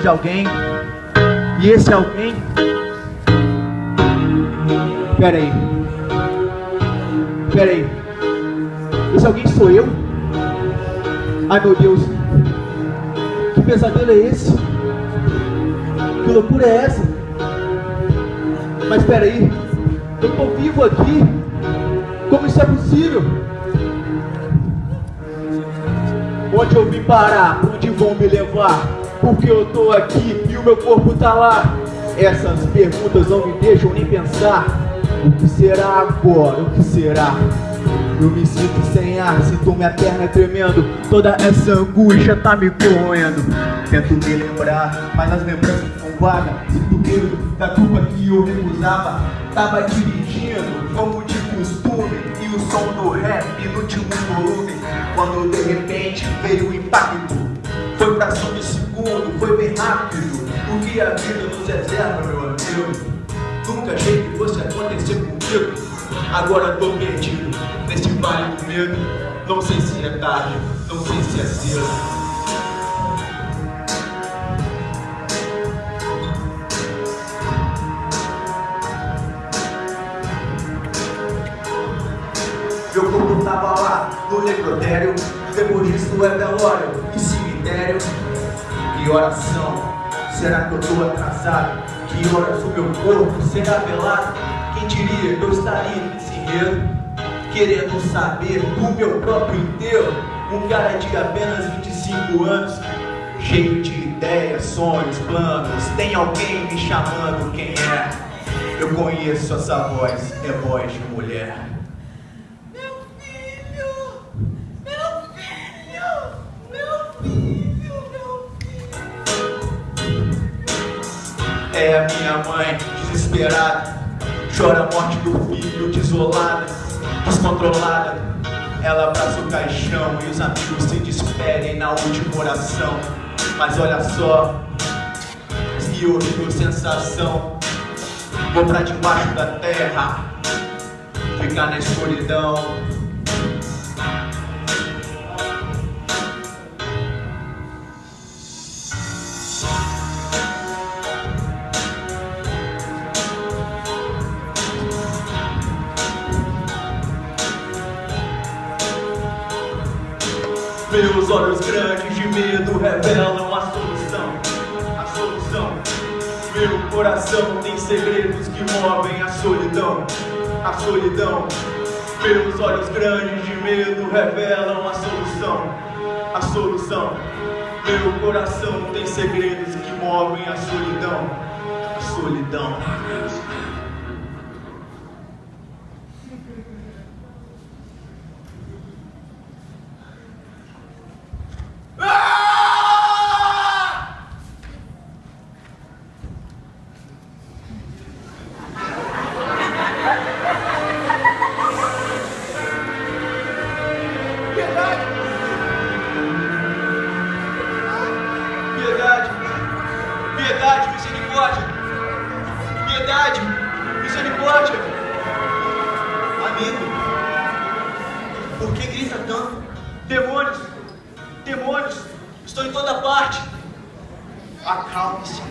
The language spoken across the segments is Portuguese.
De alguém. E esse alguém. Peraí. Peraí. Esse alguém sou eu? Ai meu Deus. Que pesadelo é esse? Que loucura é essa? Mas peraí. Eu tô vivo aqui. Como isso é possível? Onde eu vim parar? Onde vão me levar? Porque eu tô aqui e o meu corpo tá lá. Essas perguntas não me deixam nem pensar. O que será agora? O que será? Eu me sinto sem ar, sinto minha perna tremendo Toda essa angústia tá me corroendo Tento me lembrar, mas as lembranças são vagas Sinto medo da culpa que eu recusava Tava dirigindo, como de costume E o som do rap no último volume Quando de repente veio o impacto Foi fração de segundo, foi bem rápido. O que a vida nos reserva, meu amigo? Nunca achei que fosse acontecer comigo. Agora tô perdido neste vale do medo. Não sei se é tarde, não sei se é cedo. Meu corpo tava lá no necrotério Depois disso é velório E oração, será que eu tô atrasado? Que horas o meu corpo será velado? Quem diria que eu estaria nesse enredo Querendo saber do meu próprio inteiro Um cara de apenas 25 anos Cheio de ideias, sonhos, planos Tem alguém me chamando, quem é? Eu conheço essa voz, é voz de mulher É a minha mãe, desesperada. Chora a morte do filho, desolada Descontrolada. Ela abraça o caixão e os amigos se despedem na última oração. Mas olha só Que horrível sensação Vou pra debaixo da terra Ficar na escuridão coração tem segredos que movem a solidão, a solidão. Meus olhos grandes de medo revelam a solução, a solução. Meu coração tem segredos que movem a solidão, a solidão. Por que grita tanto? Demônios! Demônios! Estou em toda parte! Acalme-se!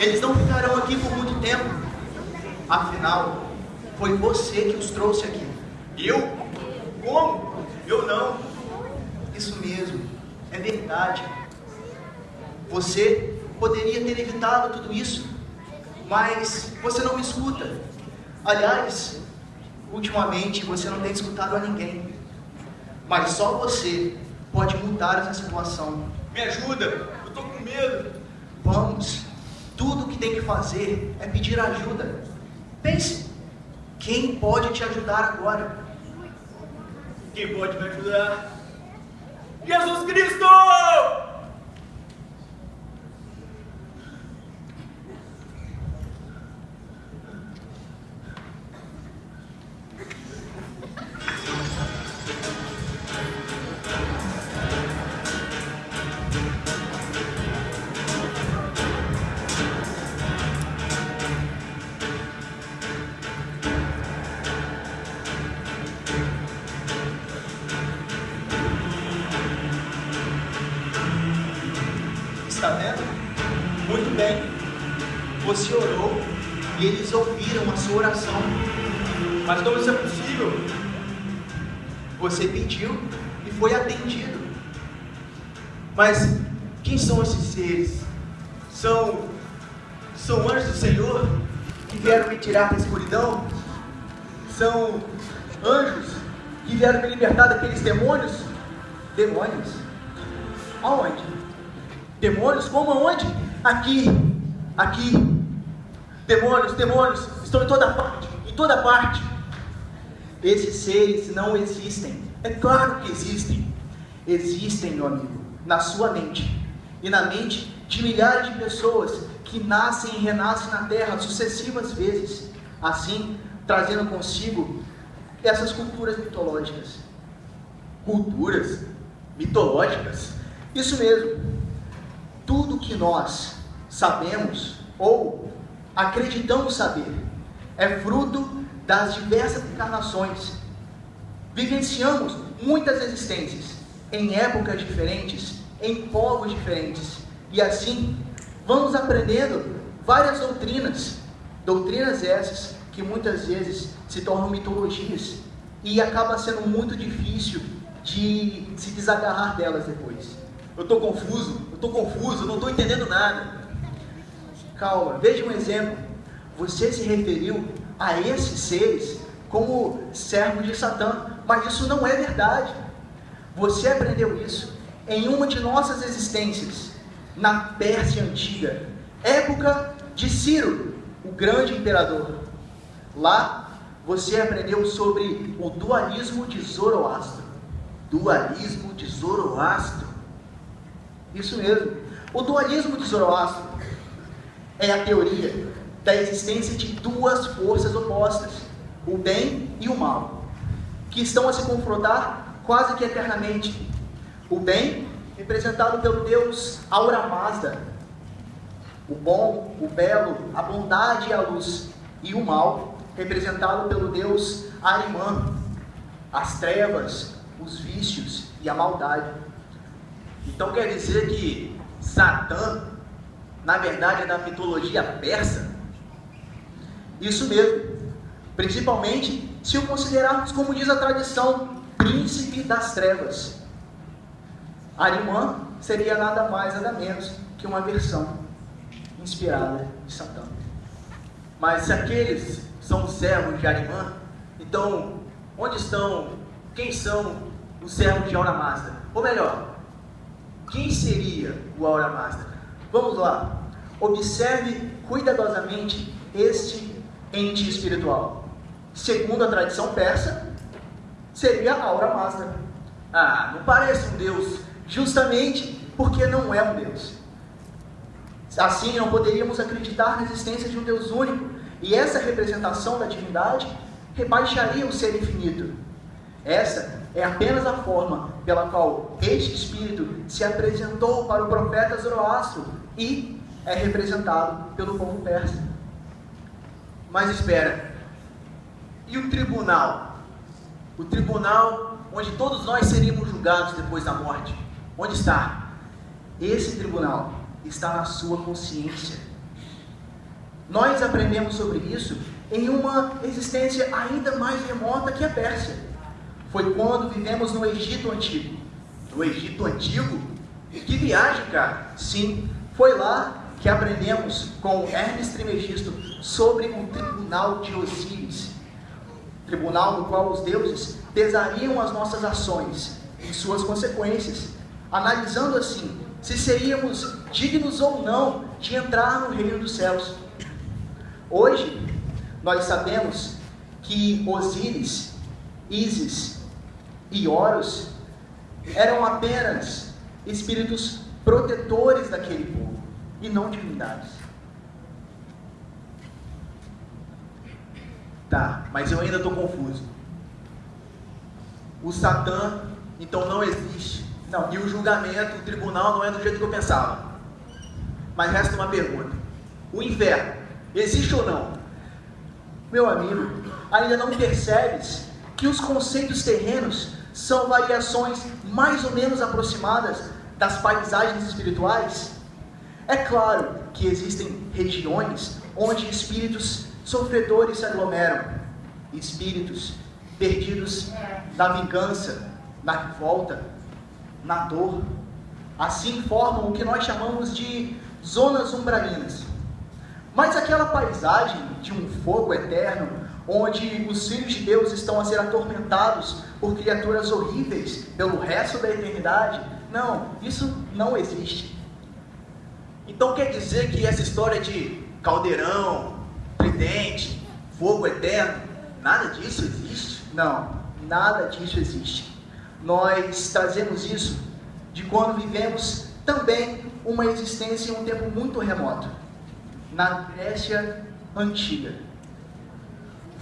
Eles não ficarão aqui por muito tempo. Afinal, foi você que os trouxe aqui. Eu? Como? Eu não. Isso mesmo. É verdade. Você poderia ter evitado tudo isso, mas você não me escuta. Aliás, ultimamente você não tem escutado a ninguém. Mas só você pode mudar essa situação. Me ajuda, eu tô com medo. Vamos. Tudo que tem que fazer é pedir ajuda. Pense, quem pode te ajudar agora? Quem pode me ajudar? Jesus Cristo! Mas como isso é possível? Você pediu e foi atendido. Mas quem são esses seres? São. São anjos do Senhor que vieram me tirar da escuridão? São anjos que vieram me libertar daqueles demônios? Demônios? Aonde? Demônios? Como aonde? Aqui, aqui. Demônios, demônios, estão em toda parte, em toda parte. Esses seres não existem. É claro que existem. Existem, meu amigo, na sua mente e na mente de milhares de pessoas que nascem e renascem na Terra sucessivas vezes, assim trazendo consigo essas culturas mitológicas. Culturas mitológicas. Isso mesmo. Tudo que nós sabemos ou acreditamos saber é fruto das diversas encarnações. Vivenciamos muitas existências em épocas diferentes, em povos diferentes, e assim vamos aprendendo várias doutrinas, doutrinas essas que muitas vezes se tornam mitologias e acaba sendo muito difícil de se desagarrar delas depois. Eu estou confuso, eu estou confuso, não estou entendendo nada. Calma, veja um exemplo. Você se referiu a esses seres como servos de Satã, mas isso não é verdade. Você aprendeu isso em uma de nossas existências, na Pérsia Antiga, época de Ciro, o grande imperador. Lá você aprendeu sobre o dualismo de Zoroastro. Dualismo de Zoroastro. Isso mesmo. O dualismo de Zoroastro é a teoria da existência de duas forças opostas, o bem e o mal, que estão a se confrontar quase que eternamente. O bem, representado pelo Deus Aura Mazda, o bom, o belo, a bondade e a luz, e o mal, representado pelo Deus Arimã, as trevas, os vícios e a maldade. Então quer dizer que Satã, na verdade, é da mitologia persa? Isso mesmo. Principalmente se o considerarmos como diz a tradição, príncipe das trevas. Arimã seria nada mais nada menos que uma versão inspirada de Satã. Mas se aqueles são os servos de Arimã, então onde estão, quem são os servos de Aura Mazda? Ou melhor, quem seria o Aura Mazda? Vamos lá. Observe cuidadosamente este ente espiritual. Segundo a tradição persa, seria Aura Mazda. Ah, não parece um deus. Justamente porque não é um deus. Assim, não poderíamos acreditar na existência de um Deus único, e essa representação da divindade rebaixaria o ser infinito. Essa é apenas a forma pela qual este espírito se apresentou para o profeta Zoroastro e é representado pelo povo persa. Mas espera, e o tribunal? O tribunal onde todos nós seríamos julgados depois da morte. Onde está? esse tribunal está na sua consciência. Nós aprendemos sobre isso em uma existência ainda mais remota que a Pérsia. Foi quando vivemos no Egito Antigo. No Egito Antigo? Que viagem, cara! Sim, foi lá que aprendemos com Hermes Trimegisto sobre o tribunal de Osíris. Tribunal no qual os deuses pesariam as nossas ações e suas consequências, analisando assim se seríamos dignos ou não de entrar no reino dos céus. Hoje, nós sabemos que Osíris, Ísis e Horus eram apenas espíritos protetores daquele povo e não divindades. Tá, mas eu ainda estou confuso. O Satã, então, não existe. Não, e o julgamento, o tribunal não é do jeito que eu pensava. Mas resta uma pergunta: o inferno existe ou não? Meu amigo, ainda não percebes que os conceitos terrenos são variações mais ou menos aproximadas das paisagens espirituais? É claro que existem regiões onde espíritos sofredores se aglomeram, espíritos perdidos na vingança, na revolta, na dor. Assim formam o que nós chamamos de zonas umbralinas. Mas aquela paisagem de um fogo eterno, onde os filhos de Deus estão a ser atormentados por criaturas horríveis pelo resto da eternidade, não, isso não existe. Então quer dizer que essa história de caldeirão, tridente, fogo eterno, nada disso existe? Não, nada disso existe. Nós trazemos isso de quando vivemos também uma existência em um tempo muito remoto, na Grécia Antiga.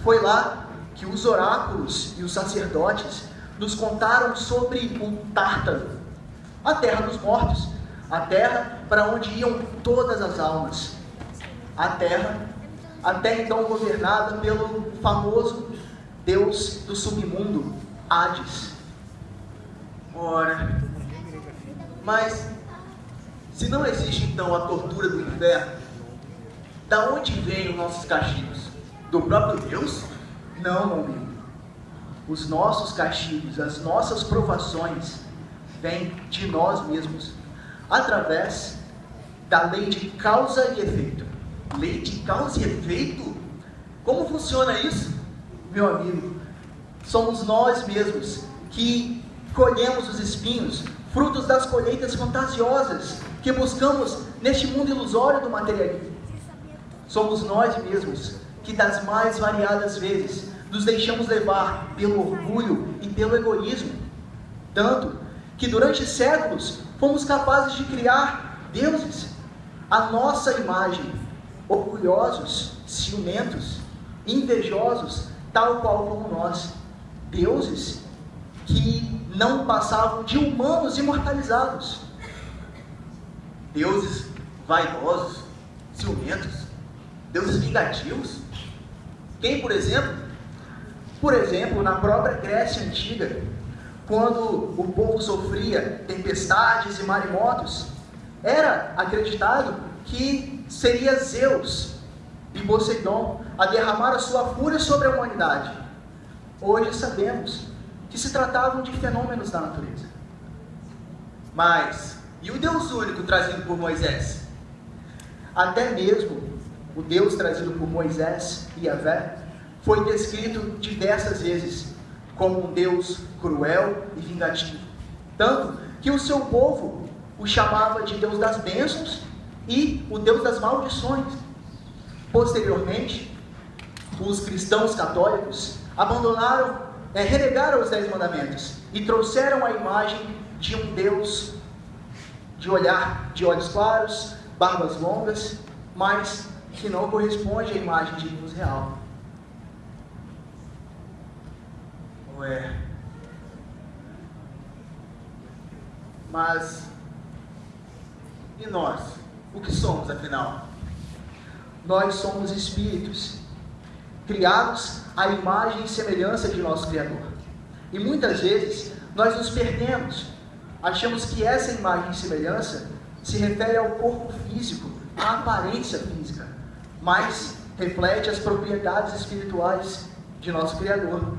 Foi lá que os oráculos e os sacerdotes nos contaram sobre um Tártaro, a terra dos mortos, a terra para onde iam todas as almas, a terra até então governada pelo famoso deus do submundo, Hades. Ora, mas se não existe então a tortura do inferno, da onde vêm os nossos castigos? Do próprio Deus? Não, meu amigo. Os nossos castigos, as nossas provações, vêm de nós mesmos, através da lei de causa e efeito. Lei de causa e efeito? Como funciona isso? Meu amigo, somos nós mesmos que colhemos os espinhos, frutos das colheitas fantasiosas que buscamos neste mundo ilusório do materialismo. Somos nós mesmos que, das mais variadas vezes, nos deixamos levar pelo orgulho e pelo egoísmo, tanto que durante séculos fomos capazes de criar deuses à nossa imagem, orgulhosos, ciumentos, invejosos, tal qual como nós, deuses que não passavam de humanos imortalizados deuses vaidosos, ciumentos, deuses vingativos. Quem, por exemplo? Por exemplo, na própria Grécia Antiga, quando o povo sofria tempestades e maremotos, era acreditado que seria Zeus e Poseidon a derramar a sua fúria sobre a humanidade. Hoje sabemos que se tratavam de fenômenos da natureza. Mas e o Deus único trazido por Moisés? Até mesmo o Deus trazido por Moisés e Yahvé foi descrito diversas vezes como um Deus cruel e vingativo. Tanto que o seu povo o chamava de Deus das bênçãos e o Deus das maldições. Posteriormente, os cristãos católicos abandonaram, é, renegaram os Dez Mandamentos e trouxeram a imagem de um Deus de olhar de olhos claros, barbas longas, mas que não corresponde à imagem de Deus real. Ué. Mas e nós? O que somos afinal? Nós somos espíritos, criados à imagem e semelhança de nosso Criador. E muitas vezes nós nos perdemos Achamos que essa imagem e semelhança se refere ao corpo físico, à aparência física, mas reflete as propriedades espirituais de nosso Criador.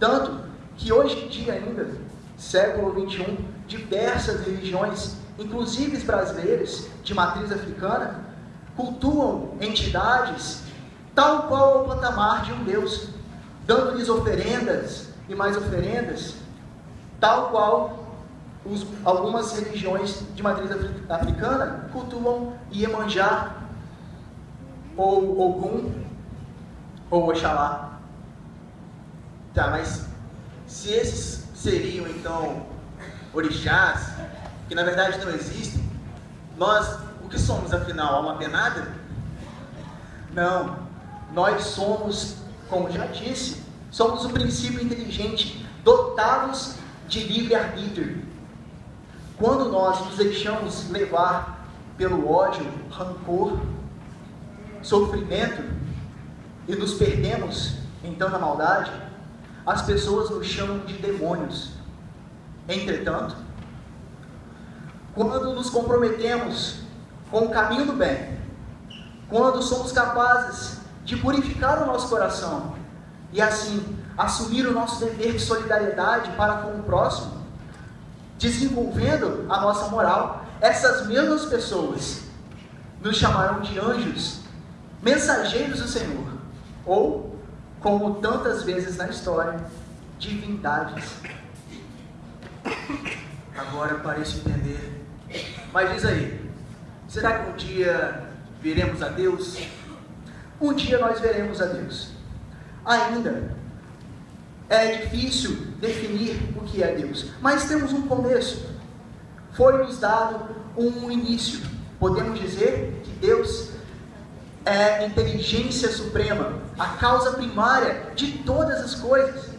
Tanto que hoje em dia ainda, século 21, diversas religiões, inclusive brasileiras, de matriz africana, cultuam entidades tal qual o patamar de um Deus, dando-lhes oferendas e mais oferendas, tal qual os, algumas religiões de matriz africana cultuam Iemanjá, ou Ogum, ou Oxalá. Tá, mas se esses seriam então orixás, que na verdade não existem, nós o que somos afinal? Alma penada? Não, nós somos, como já disse, somos o princípio inteligente, dotados de livre-arbítrio. Quando nós nos deixamos levar pelo ódio, rancor, sofrimento e nos perdemos então na maldade, as pessoas nos chamam de demônios. Entretanto, quando nos comprometemos com o caminho do bem, quando somos capazes de purificar o nosso coração e assim assumir o nosso dever de solidariedade para com o próximo, desenvolvendo a nossa moral, essas mesmas pessoas nos chamarão de anjos, mensageiros do Senhor, ou, como tantas vezes na história, divindades. Agora pareço entender. Mas diz aí, será que um dia veremos a Deus? Um dia nós veremos a Deus. Ainda é difícil definir o que é Deus, mas temos um começo. Foi nos dado um início. Podemos dizer que Deus é inteligência suprema, a causa primária de todas as coisas.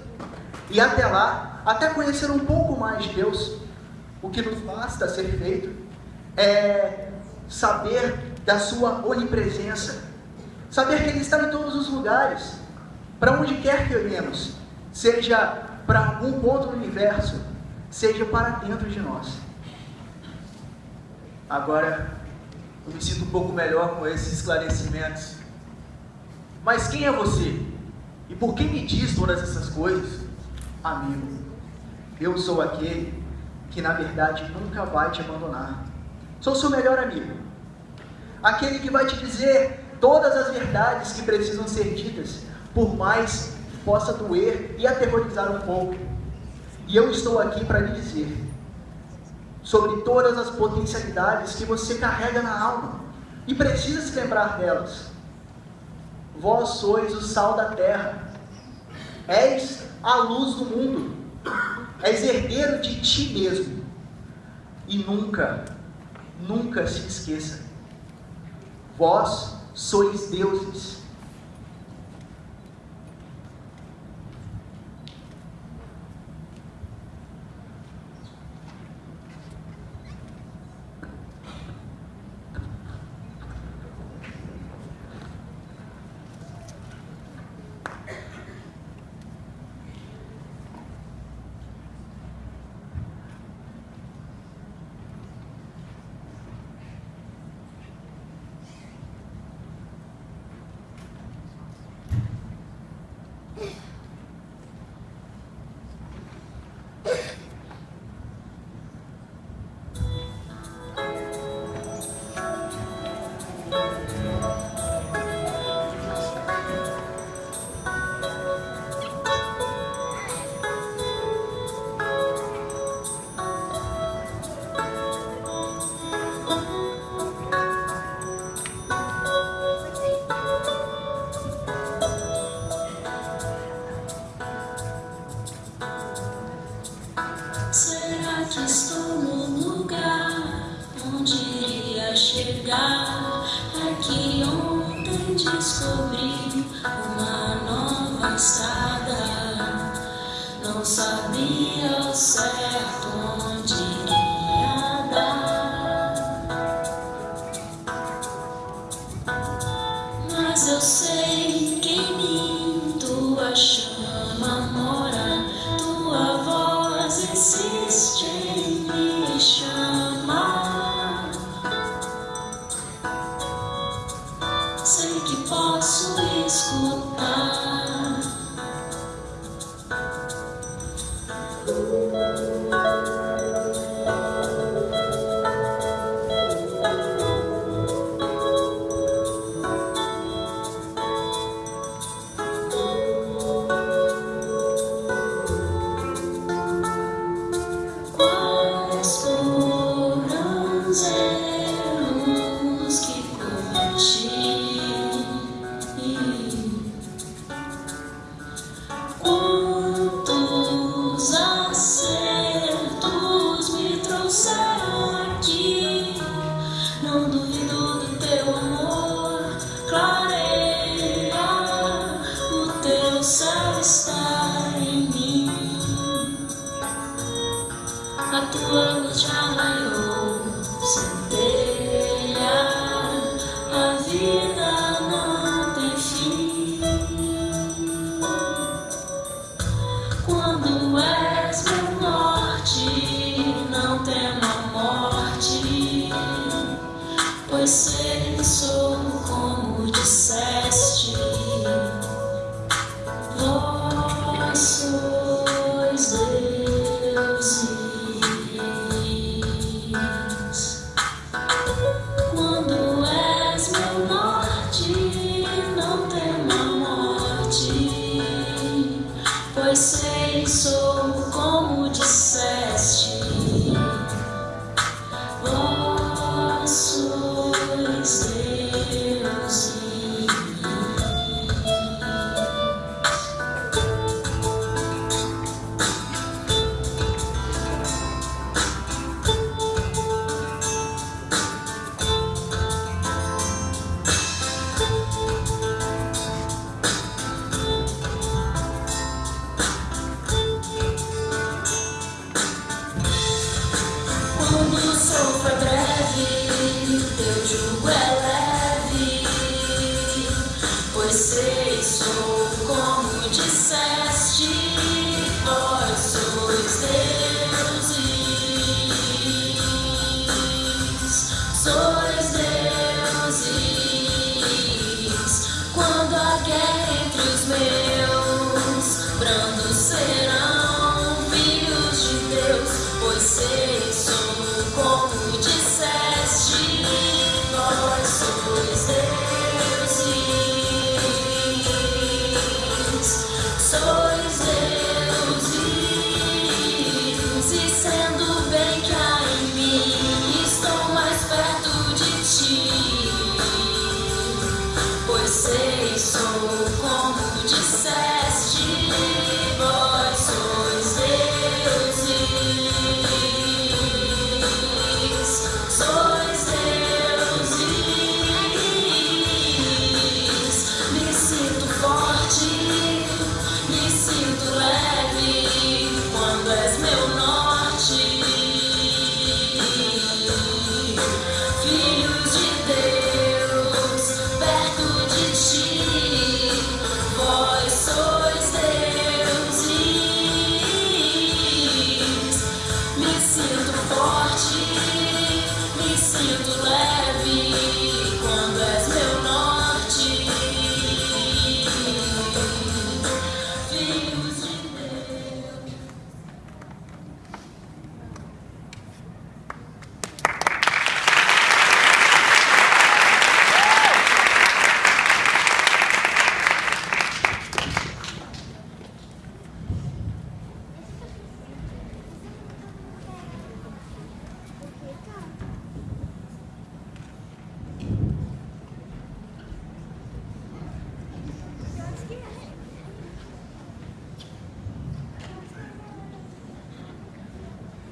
E até lá, até conhecer um pouco mais de Deus, o que nos basta ser feito é saber da sua onipresença, saber que Ele está em todos os lugares, para onde quer que olhemos, seja para algum ponto do universo, seja para dentro de nós. Agora, eu me sinto um pouco melhor com esses esclarecimentos. Mas quem é você? E por que me diz todas essas coisas? Amigo, eu sou aquele que na verdade nunca vai te abandonar. Sou seu melhor amigo. Aquele que vai te dizer todas as verdades que precisam ser ditas, por mais que possa doer e aterrorizar um pouco. E eu estou aqui para lhe dizer sobre todas as potencialidades que você carrega na alma e precisa se lembrar delas. Vós sois o sal da terra, és a luz do mundo, és herdeiro de ti mesmo. E nunca, nunca se esqueça, vós sois deuses. chegar é que ontem descobri uma nova estrada. Não sabia o certo onde. Pois sei,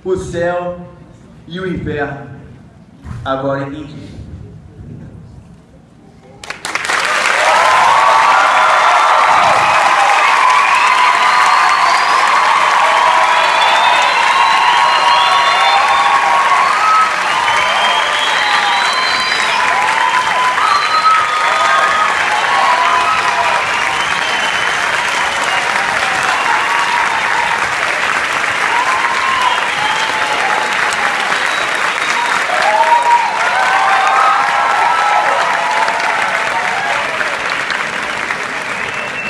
O céu e o inferno. Agora entendi.